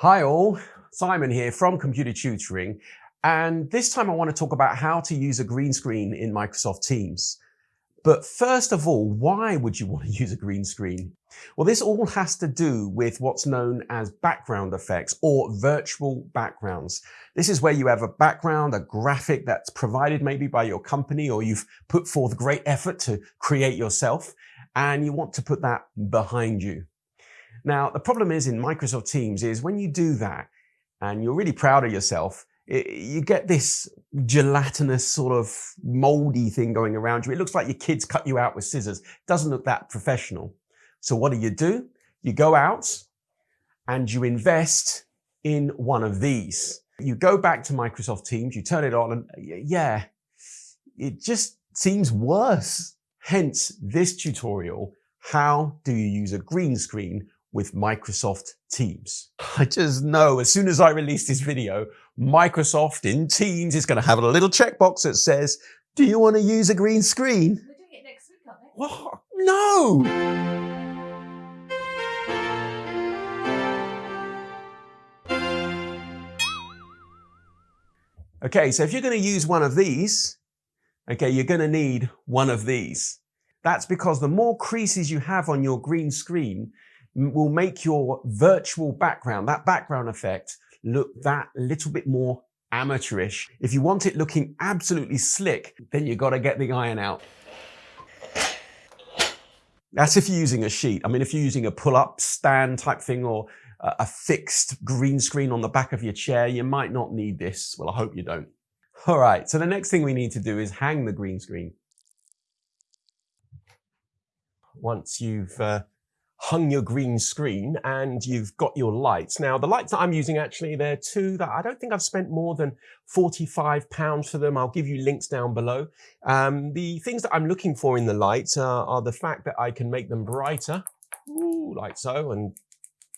Hi all, Simon here from Computer Tutoring. And this time I want to talk about how to use a green screen in Microsoft Teams. But first of all, why would you want to use a green screen? Well, this all has to do with what's known as background effects or virtual backgrounds. This is where you have a background, a graphic that's provided maybe by your company or you've put forth great effort to create yourself and you want to put that behind you. Now, the problem is in Microsoft Teams is when you do that and you're really proud of yourself, it, you get this gelatinous sort of moldy thing going around you. It looks like your kids cut you out with scissors. Doesn't look that professional. So what do you do? You go out and you invest in one of these. You go back to Microsoft Teams, you turn it on and yeah, it just seems worse. Hence this tutorial, how do you use a green screen with Microsoft Teams. I just know as soon as I release this video, Microsoft in Teams is going to have a little checkbox that says, do you want to use a green screen? We're doing it next week, aren't we? What? No! Okay, so if you're going to use one of these, okay, you're going to need one of these. That's because the more creases you have on your green screen, will make your virtual background, that background effect, look that little bit more amateurish. If you want it looking absolutely slick, then you got to get the iron out. That's if you're using a sheet. I mean, if you're using a pull-up stand type thing or a fixed green screen on the back of your chair, you might not need this. Well, I hope you don't. All right, so the next thing we need to do is hang the green screen. Once you've uh, hung your green screen and you've got your lights. Now, the lights that I'm using actually, they're two that I don't think I've spent more than 45 pounds for them. I'll give you links down below. Um, the things that I'm looking for in the lights are, are the fact that I can make them brighter, Ooh, like so, and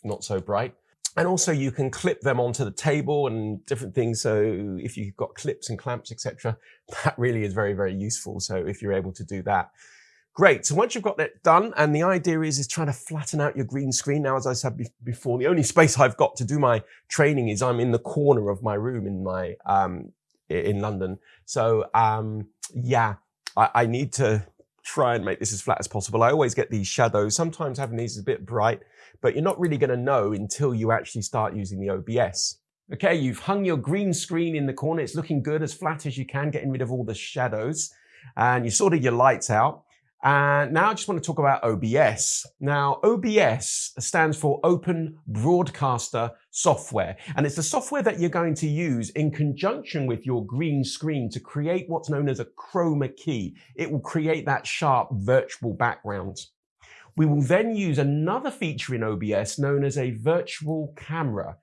not so bright. And also you can clip them onto the table and different things. So if you've got clips and clamps, etc., that really is very, very useful. So if you're able to do that, Great. So once you've got that done, and the idea is, is trying to flatten out your green screen. Now, as I said before, the only space I've got to do my training is I'm in the corner of my room in my, um, in London. So, um, yeah, I, I need to try and make this as flat as possible. I always get these shadows. Sometimes having these is a bit bright, but you're not really going to know until you actually start using the OBS. Okay, you've hung your green screen in the corner. It's looking good, as flat as you can, getting rid of all the shadows. And you sorted your lights out. And now I just want to talk about OBS. Now, OBS stands for Open Broadcaster Software, and it's the software that you're going to use in conjunction with your green screen to create what's known as a chroma key. It will create that sharp virtual background. We will then use another feature in OBS known as a virtual camera,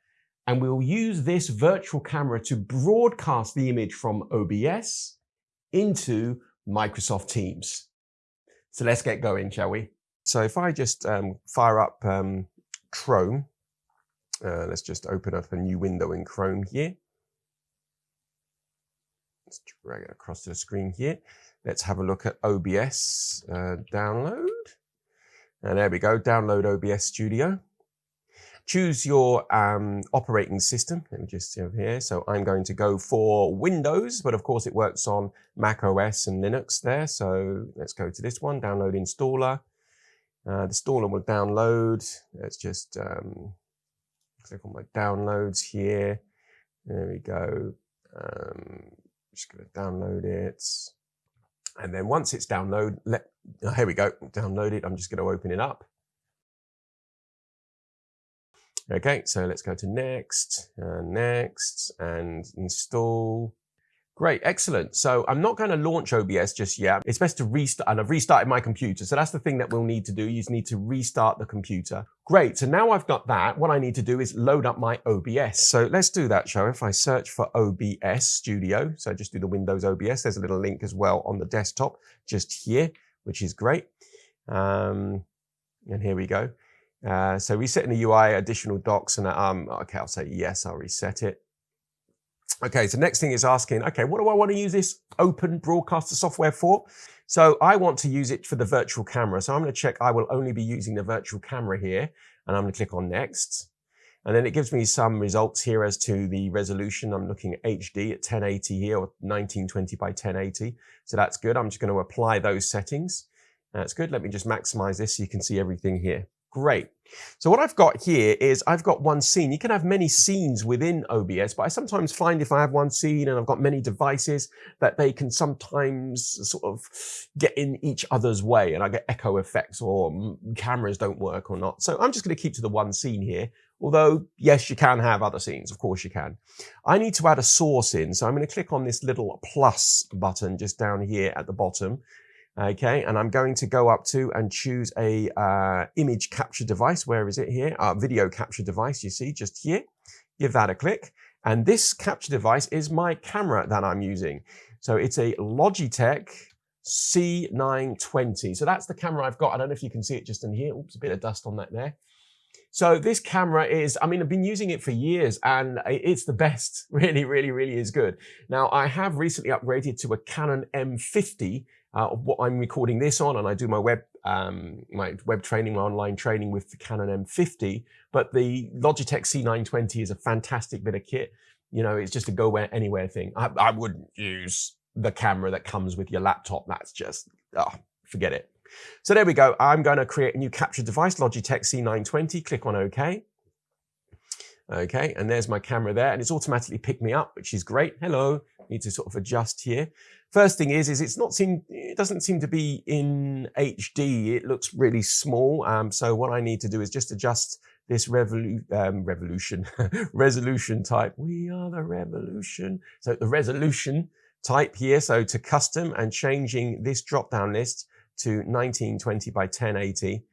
and we'll use this virtual camera to broadcast the image from OBS into Microsoft Teams. So let's get going, shall we? So if I just um, fire up um, Chrome, uh, let's just open up a new window in Chrome here. Let's drag it across to the screen here. Let's have a look at OBS uh, download. And there we go, download OBS Studio. Choose your um, operating system. Let me just see over here. So I'm going to go for Windows, but of course it works on Mac OS and Linux there. So let's go to this one, download installer. Uh, the installer will download. Let's just um, click on my downloads here. There we go. Um, just going to download it. And then once it's download, let, oh, here we go, download it. I'm just going to open it up. Okay, so let's go to next, and next, and install. Great, excellent. So I'm not going to launch OBS just yet. It's best to restart, and I've restarted my computer. So that's the thing that we'll need to do. You just need to restart the computer. Great, so now I've got that. What I need to do is load up my OBS. So let's do that, we? If I search for OBS Studio, so just do the Windows OBS. There's a little link as well on the desktop just here, which is great. Um, and here we go. Uh, so resetting the UI, additional docs, and um, okay, I'll say yes, I'll reset it. Okay, so next thing is asking, okay, what do I want to use this open broadcaster software for? So I want to use it for the virtual camera. So I'm going to check I will only be using the virtual camera here, and I'm going to click on next. And then it gives me some results here as to the resolution. I'm looking at HD at 1080 here or 1920 by 1080. So that's good. I'm just going to apply those settings. That's good. Let me just maximize this so you can see everything here. Great. So what I've got here is I've got one scene. You can have many scenes within OBS, but I sometimes find if I have one scene and I've got many devices that they can sometimes sort of get in each other's way and I get echo effects or cameras don't work or not. So I'm just going to keep to the one scene here. Although, yes, you can have other scenes. Of course you can. I need to add a source in. So I'm going to click on this little plus button just down here at the bottom. Okay, and I'm going to go up to and choose a uh, image capture device. Where is it here? Uh, video capture device, you see, just here. Give that a click. And this capture device is my camera that I'm using. So it's a Logitech C920. So that's the camera I've got. I don't know if you can see it just in here. Oops, a bit of dust on that there. So this camera is, I mean, I've been using it for years and it's the best. Really, really, really is good. Now I have recently upgraded to a Canon M50 uh, what I'm recording this on, and I do my web um, my web training, my online training with the Canon M50. But the Logitech C920 is a fantastic bit of kit. You know, it's just a go where anywhere thing. I, I wouldn't use the camera that comes with your laptop. That's just oh, forget it. So there we go. I'm going to create a new capture device, Logitech C920. Click on OK. Okay, and there's my camera there, and it's automatically picked me up, which is great. Hello, need to sort of adjust here. First thing is, is it's not seem, it doesn't seem to be in HD. It looks really small. Um, so what I need to do is just adjust this revolu um, revolution, resolution type. We are the revolution. So the resolution type here. So to custom and changing this drop down list to 1920 by 1080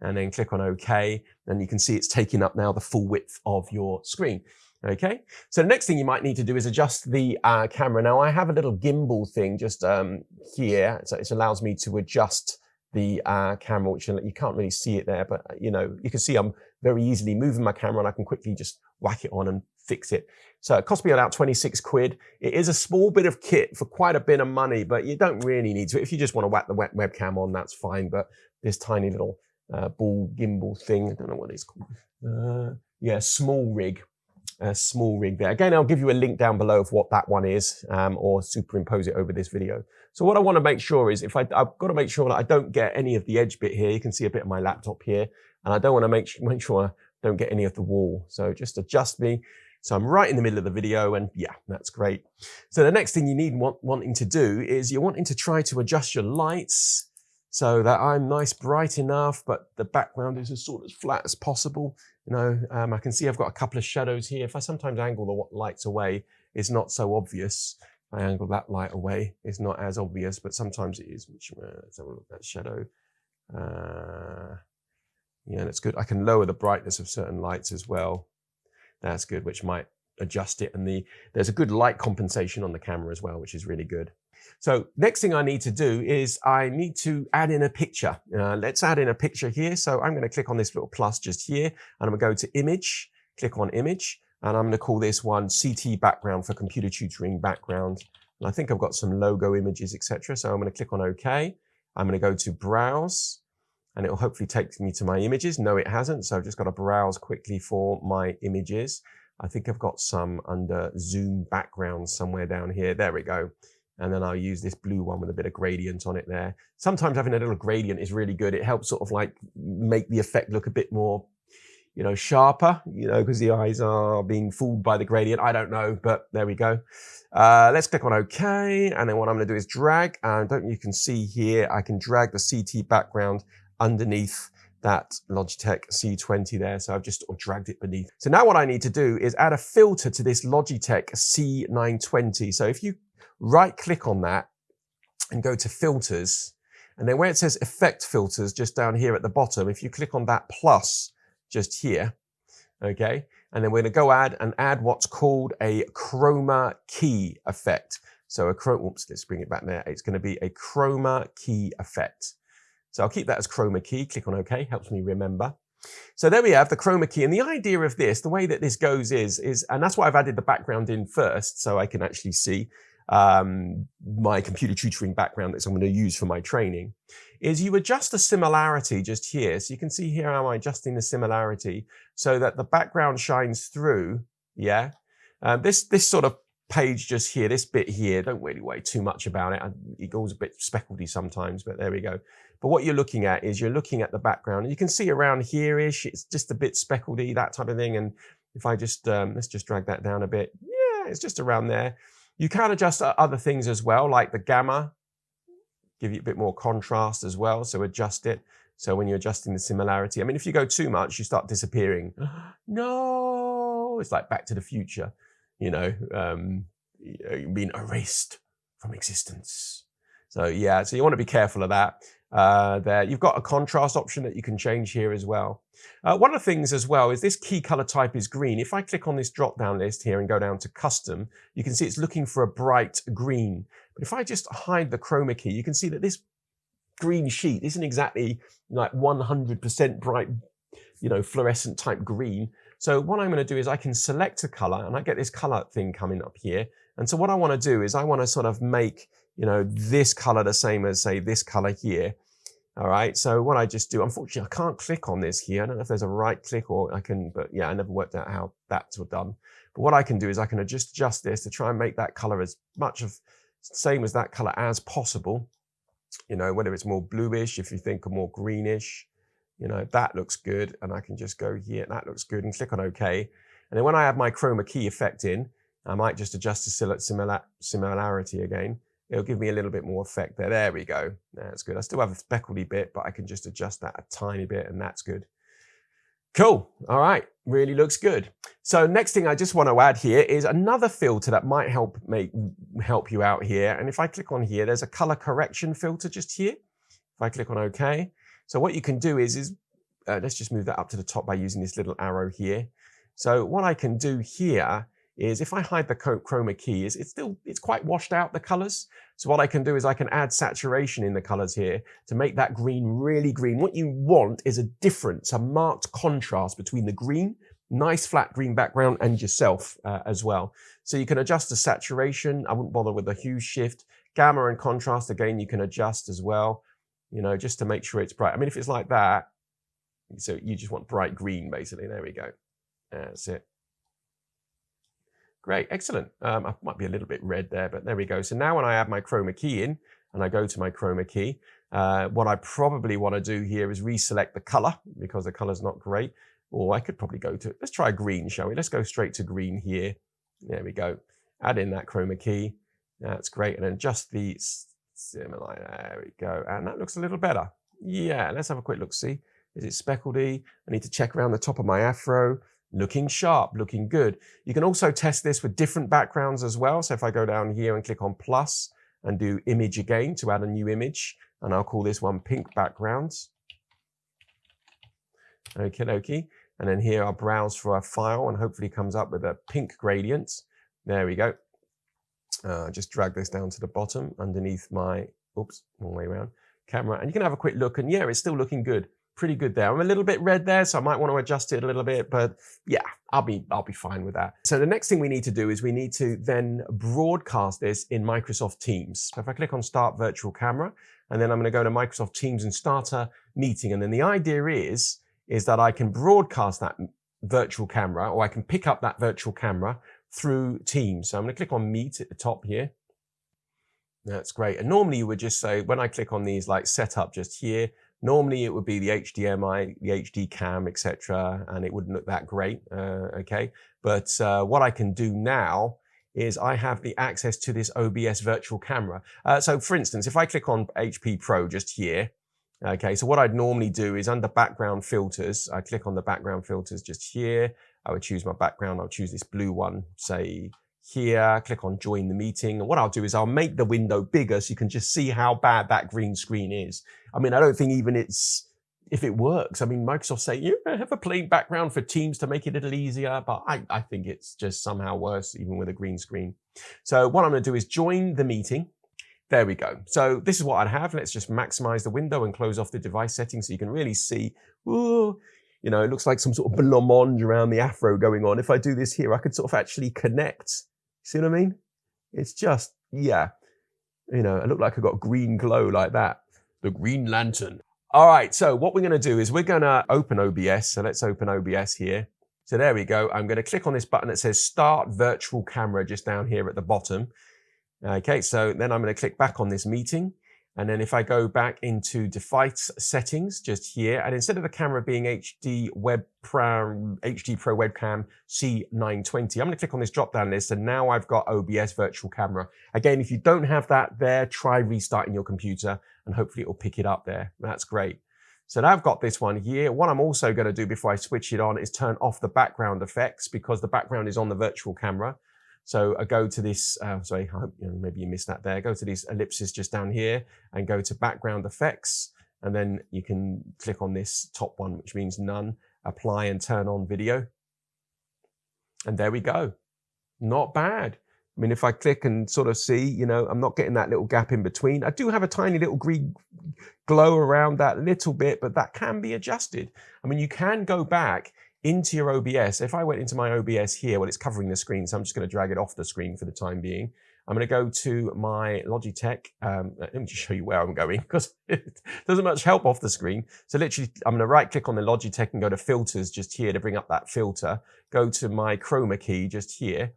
and then click on OK. And you can see it's taking up now the full width of your screen. Okay, so the next thing you might need to do is adjust the uh, camera. Now I have a little gimbal thing just um, here, so it allows me to adjust the uh, camera, which you can't really see it there, but you know, you can see I'm very easily moving my camera and I can quickly just whack it on and fix it. So it cost me about 26 quid. It is a small bit of kit for quite a bit of money, but you don't really need to. If you just want to whack the web webcam on, that's fine. But this tiny little uh, ball gimbal thing, I don't know what it's called. Uh, yeah, SmallRig, a SmallRig there. Again, I'll give you a link down below of what that one is um, or superimpose it over this video. So what I want to make sure is if I, I've got to make sure that I don't get any of the edge bit here. You can see a bit of my laptop here and I don't want to make, make sure I don't get any of the wall. So just adjust me. So I'm right in the middle of the video and yeah, that's great. So the next thing you need want, wanting to do is you're wanting to try to adjust your lights so that I'm nice bright enough, but the background is as sort of flat as possible. You know, um, I can see I've got a couple of shadows here. If I sometimes angle the lights away, it's not so obvious. If I angle that light away, it's not as obvious, but sometimes it is. Uh, let's have a look at that shadow. Uh, yeah, that's good. I can lower the brightness of certain lights as well. That's good, which might adjust it. And the there's a good light compensation on the camera as well, which is really good. So next thing I need to do is I need to add in a picture. Uh, let's add in a picture here. So I'm going to click on this little plus just here and I'm going to go to image, click on image, and I'm going to call this one CT background for computer tutoring background. And I think I've got some logo images, etc. So I'm going to click on OK. I'm going to go to browse and it will hopefully take me to my images. No, it hasn't. So I've just got to browse quickly for my images. I think I've got some under zoom background somewhere down here. There we go and then I'll use this blue one with a bit of gradient on it there. Sometimes having a little gradient is really good. It helps sort of like make the effect look a bit more, you know, sharper, you know, because the eyes are being fooled by the gradient. I don't know, but there we go. Uh, let's click on OK. And then what I'm going to do is drag. And don't you can see here, I can drag the CT background underneath that Logitech C20 there. So I've just dragged it beneath. So now what I need to do is add a filter to this Logitech C920. So if you right click on that and go to filters. And then where it says effect filters just down here at the bottom, if you click on that plus just here, okay, and then we're going to go add and add what's called a chroma key effect. So a chroma, oops, let's bring it back there. It's going to be a chroma key effect. So I'll keep that as chroma key. Click on OK, helps me remember. So there we have the chroma key. And the idea of this, the way that this goes is, is, and that's why I've added the background in first, so I can actually see. um, my computer tutoring background that I'm going to use for my training, is you adjust the similarity just here. So you can see here I'm adjusting the similarity so that the background shines through. Yeah. Um, this, this sort of page just here, this bit here, don't really worry too much about it. It goes a bit speckledy sometimes, but there we go. But what you're looking at is you're looking at the background. And you can see around here-ish, it's just a bit speckledy, that type of thing. And if I just, um, let's just drag that down a bit. Yeah, it's just around there. You can adjust other things as well, like the gamma, give you a bit more contrast as well. So adjust it. So when you're adjusting the similarity, I mean, if you go too much, you start disappearing. no, it's like Back to the Future, you know, um, being erased from existence. So yeah, so you want to be careful of that uh, there. You've got a contrast option that you can change here as well. Uh, one of the things as well is this key color type is green. If I click on this drop down list here and go down to custom, you can see it's looking for a bright green. But if I just hide the chroma key, you can see that this green sheet isn't exactly like 100% bright, you know, fluorescent type green. So what I'm going to do is I can select a color and I get this color thing coming up here. And so what I want to do is I want to sort of make you know, this color the same as say this color here. All right. So what I just do, unfortunately, I can't click on this here. I don't know if there's a right click or I can, but yeah, I never worked out how that's all done. But what I can do is I can adjust, adjust this to try and make that color as much of same as that color as possible. You know, whether it's more bluish, if you think or more greenish, you know, that looks good. And I can just go here, that looks good and click on OK. And then when I have my chroma key effect in, I might just adjust the similar, similarity again it'll give me a little bit more effect there. There we go. That's good. I still have a speckledy bit, but I can just adjust that a tiny bit and that's good. Cool. All right. Really looks good. So next thing I just want to add here is another filter that might help make help you out here. And if I click on here, there's a color correction filter just here. If I click on OK. So what you can do is, is uh, let's just move that up to the top by using this little arrow here. So what I can do here is if I hide the chroma key, is it's still, it's quite washed out, the colors. So what I can do is I can add saturation in the colors here to make that green really green. What you want is a difference, a marked contrast between the green, nice flat green background and yourself uh, as well. So you can adjust the saturation. I wouldn't bother with a hue shift. Gamma and contrast, again, you can adjust as well, you know, just to make sure it's bright. I mean, if it's like that, so you just want bright green, basically. There we go. That's it. Great, excellent. Um, I might be a little bit red there, but there we go. So now when I add my chroma key in and I go to my chroma key, uh, what I probably want to do here is reselect the color because the color's not great. Or I could probably go to, let's try green, shall we? Let's go straight to green here. There we go. Add in that chroma key. That's great. And then adjust the similar, there we go. And that looks a little better. Yeah, let's have a quick look, see. Is it speckledy? I need to check around the top of my afro looking sharp, looking good. You can also test this with different backgrounds as well. So if I go down here and click on plus and do image again to add a new image, and I'll call this one pink backgrounds. Okay, dokie. And then here I'll browse for a file and hopefully comes up with a pink gradient. There we go. Uh, just drag this down to the bottom underneath my, oops, wrong way around, camera. And you can have a quick look and yeah, it's still looking good pretty good there. I'm a little bit red there, so I might want to adjust it a little bit, but yeah, I'll be, I'll be fine with that. So the next thing we need to do is we need to then broadcast this in Microsoft Teams. So if I click on Start Virtual Camera, and then I'm going to go to Microsoft Teams and start a meeting. And then the idea is, is that I can broadcast that virtual camera, or I can pick up that virtual camera through Teams. So I'm going to click on Meet at the top here. That's great. And normally you would just say, when I click on these like setup just here, Normally it would be the HDMI, the HD cam, etc., and it wouldn't look that great, uh, okay? But uh, what I can do now is I have the access to this OBS virtual camera. Uh, so for instance, if I click on HP Pro just here, okay, so what I'd normally do is under background filters, I click on the background filters just here, I would choose my background, I'll choose this blue one, say here, click on join the meeting. And what I'll do is I'll make the window bigger so you can just see how bad that green screen is. I mean, I don't think even it's, if it works, I mean, Microsoft say, you have a plain background for Teams to make it a little easier, but I, I think it's just somehow worse even with a green screen. So what I'm going to do is join the meeting. There we go. So this is what I'd have. Let's just maximize the window and close off the device settings so you can really see, ooh, you know, it looks like some sort of blancmange around the afro going on. If I do this here, I could sort of actually connect See what I mean? It's just yeah, you know, I look like I got green glow like that. The Green Lantern. All right, so what we're gonna do is we're gonna open OBS. So let's open OBS here. So there we go. I'm gonna click on this button that says Start Virtual Camera just down here at the bottom. Okay, so then I'm gonna click back on this meeting. And then if I go back into device settings just here, and instead of the camera being HD Web Pro, HD Pro Webcam C920, I'm going to click on this drop down list and now I've got OBS virtual camera. Again, if you don't have that there, try restarting your computer and hopefully it will pick it up there. That's great. So now I've got this one here. What I'm also going to do before I switch it on is turn off the background effects because the background is on the virtual camera. So I go to this, uh, sorry, you know, maybe you missed that there. Go to these ellipses just down here and go to background effects. And then you can click on this top one, which means none, apply and turn on video. And there we go. Not bad. I mean, if I click and sort of see, you know, I'm not getting that little gap in between. I do have a tiny little green glow around that little bit, but that can be adjusted. I mean, you can go back into your OBS. If I went into my OBS here, well, it's covering the screen, so I'm just going to drag it off the screen for the time being. I'm going to go to my Logitech. Um, let me just show you where I'm going because it doesn't much help off the screen. So literally, I'm going to right click on the Logitech and go to filters just here to bring up that filter. Go to my chroma key just here.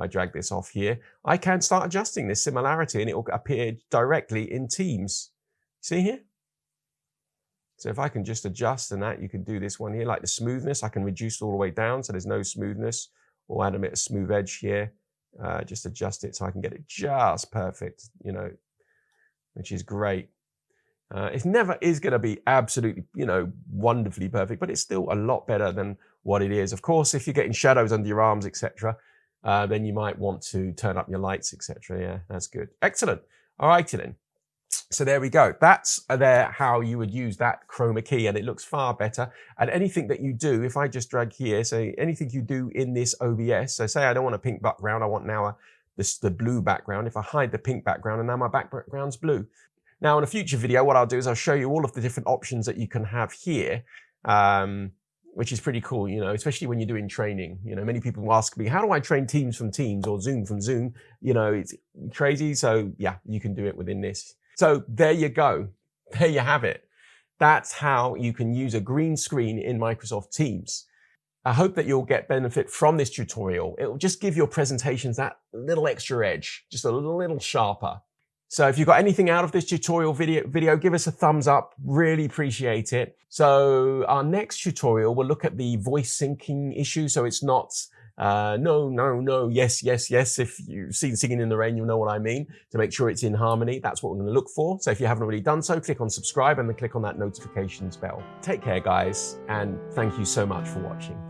I drag this off here, I can start adjusting this similarity and it will appear directly in Teams. See here? So if I can just adjust and that, you can do this one here, like the smoothness, I can reduce all the way down so there's no smoothness or add a bit of smooth edge here. Uh, just adjust it so I can get it just perfect, you know, which is great. Uh, it never is going to be absolutely, you know, wonderfully perfect, but it's still a lot better than what it is. Of course, if you're getting shadows under your arms, etc., uh, then you might want to turn up your lights, etc. Yeah, that's good. Excellent. All righty then. So there we go. That's there how you would use that chroma key and it looks far better. And anything that you do, if I just drag here, so anything you do in this OBS, so say I don't want a pink background, I want now a, this, the blue background. If I hide the pink background and now my background's blue. Now in a future video, what I'll do is I'll show you all of the different options that you can have here. Um, which is pretty cool, you know, especially when you're doing training. You know, many people ask me, how do I train Teams from Teams or Zoom from Zoom? You know, it's crazy. So yeah, you can do it within this. So there you go. There you have it. That's how you can use a green screen in Microsoft Teams. I hope that you'll get benefit from this tutorial. It will just give your presentations that little extra edge, just a little sharper. So if you got anything out of this tutorial video, video, give us a thumbs up. Really appreciate it. So our next tutorial will look at the voice syncing issue. So it's not uh, no, no, no, yes, yes, yes. If you've seen Singing in the Rain, you'll know what I mean. To make sure it's in harmony, that's what we're going to look for. So if you haven't already done so, click on subscribe and then click on that notifications bell. Take care, guys, and thank you so much for watching.